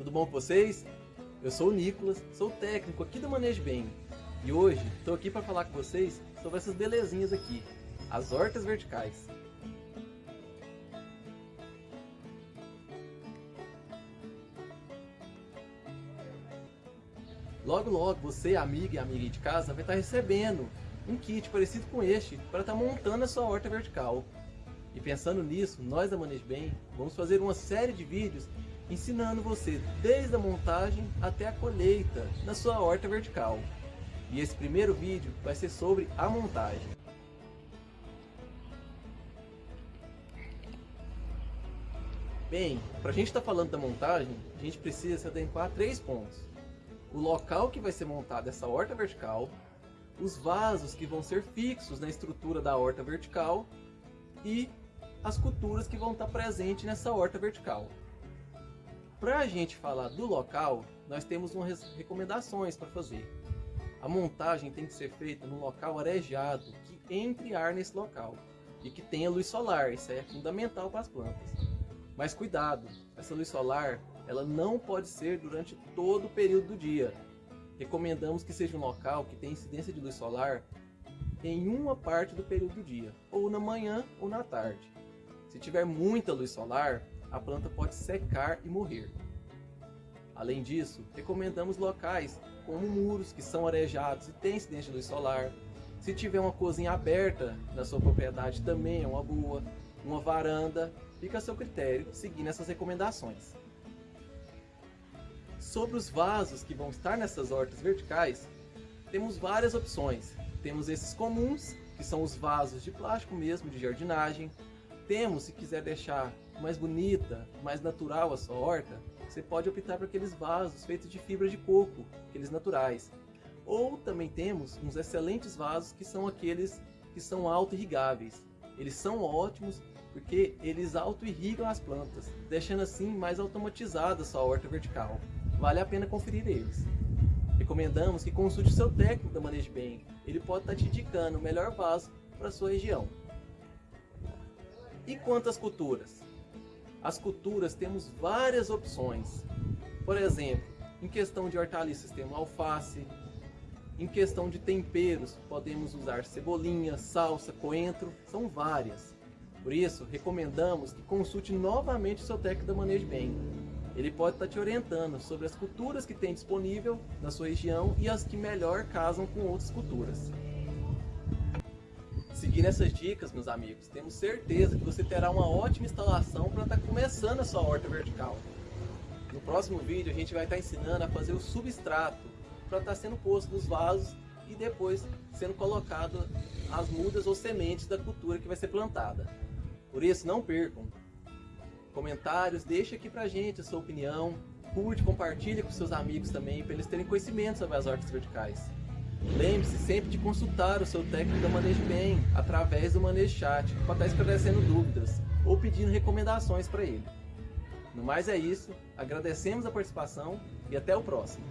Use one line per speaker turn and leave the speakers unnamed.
tudo bom com vocês? Eu sou o Nicolas, sou técnico aqui do Manejo Bem e hoje estou aqui para falar com vocês sobre essas belezinhas aqui, as hortas verticais. Logo logo você, amiga e amiga de casa, vai estar recebendo um kit parecido com este para estar montando a sua horta vertical. E pensando nisso, nós da Manejo Bem vamos fazer uma série de vídeos ensinando você desde a montagem até a colheita na sua horta vertical. E esse primeiro vídeo vai ser sobre a montagem. Bem, para a gente estar tá falando da montagem, a gente precisa se adequar a três pontos. O local que vai ser montada essa horta vertical, os vasos que vão ser fixos na estrutura da horta vertical e as culturas que vão estar presentes nessa horta vertical. Para a gente falar do local, nós temos umas recomendações para fazer. A montagem tem que ser feita num local arejado, que entre ar nesse local e que tenha luz solar, isso é fundamental para as plantas. Mas cuidado, essa luz solar ela não pode ser durante todo o período do dia. Recomendamos que seja um local que tenha incidência de luz solar em uma parte do período do dia, ou na manhã ou na tarde. Se tiver muita luz solar, a planta pode secar e morrer. Além disso, recomendamos locais como muros que são arejados e têm incidência de luz solar. Se tiver uma cozinha aberta na sua propriedade também é uma boa. Uma varanda, fica a seu critério seguindo essas recomendações. Sobre os vasos que vão estar nessas hortas verticais, temos várias opções. Temos esses comuns, que são os vasos de plástico mesmo, de jardinagem, temos, se quiser deixar mais bonita, mais natural a sua horta, você pode optar por aqueles vasos feitos de fibra de coco, aqueles naturais. Ou também temos uns excelentes vasos que são aqueles que são auto-irrigáveis. Eles são ótimos porque eles auto-irrigam as plantas, deixando assim mais automatizada a sua horta vertical. Vale a pena conferir eles. Recomendamos que consulte seu técnico da Manejo Bem, ele pode estar te indicando o melhor vaso para a sua região. E quantas culturas? As culturas temos várias opções. Por exemplo, em questão de hortaliças temos alface, em questão de temperos podemos usar cebolinha, salsa, coentro, são várias. Por isso, recomendamos que consulte novamente o seu técnico da Manejo Bem. Ele pode estar te orientando sobre as culturas que tem disponível na sua região e as que melhor casam com outras culturas. Seguindo essas dicas, meus amigos, temos certeza que você terá uma ótima instalação para estar tá começando a sua horta vertical. No próximo vídeo a gente vai estar tá ensinando a fazer o substrato para estar tá sendo posto nos vasos e depois sendo colocado as mudas ou sementes da cultura que vai ser plantada. Por isso, não percam! Comentários, deixe aqui pra gente a sua opinião, curte, compartilhe com seus amigos também, para eles terem conhecimento sobre as hortas verticais. Lembre-se sempre de consultar o seu técnico da Manejo Bem através do Manejo Chat para estar esclarecendo dúvidas ou pedindo recomendações para ele. No mais é isso, agradecemos a participação e até o próximo.